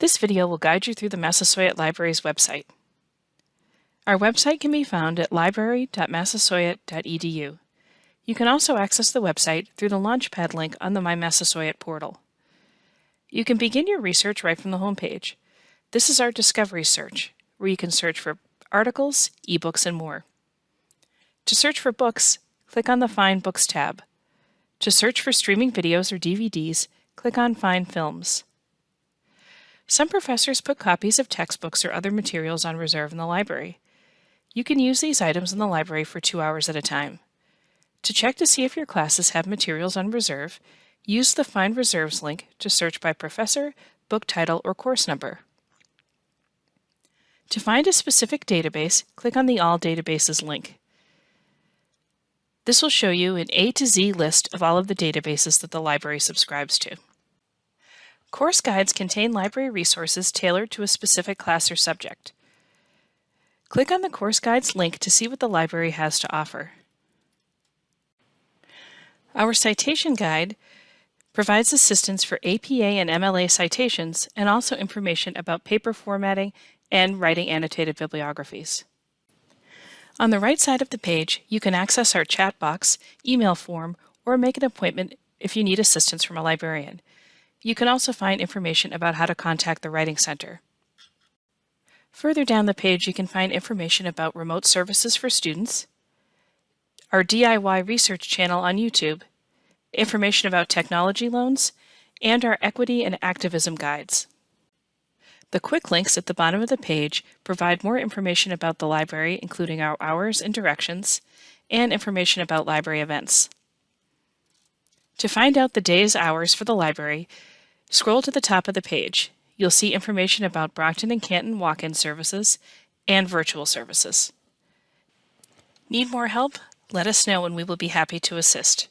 This video will guide you through the Massasoit Library's website. Our website can be found at library.massasoit.edu. You can also access the website through the Launchpad link on the My Massasoit portal. You can begin your research right from the homepage. This is our Discovery search, where you can search for articles, ebooks, and more. To search for books, click on the Find Books tab. To search for streaming videos or DVDs, click on Find Films. Some professors put copies of textbooks or other materials on reserve in the library. You can use these items in the library for two hours at a time. To check to see if your classes have materials on reserve, use the Find Reserves link to search by professor, book title, or course number. To find a specific database, click on the All Databases link. This will show you an A to Z list of all of the databases that the library subscribes to. Course guides contain library resources tailored to a specific class or subject. Click on the course guides link to see what the library has to offer. Our citation guide provides assistance for APA and MLA citations and also information about paper formatting and writing annotated bibliographies. On the right side of the page, you can access our chat box, email form, or make an appointment if you need assistance from a librarian. You can also find information about how to contact the Writing Center. Further down the page, you can find information about remote services for students, our DIY research channel on YouTube, information about technology loans, and our equity and activism guides. The quick links at the bottom of the page provide more information about the library, including our hours and directions, and information about library events. To find out the day's hours for the library, scroll to the top of the page. You'll see information about Brockton and Canton walk-in services and virtual services. Need more help? Let us know and we will be happy to assist.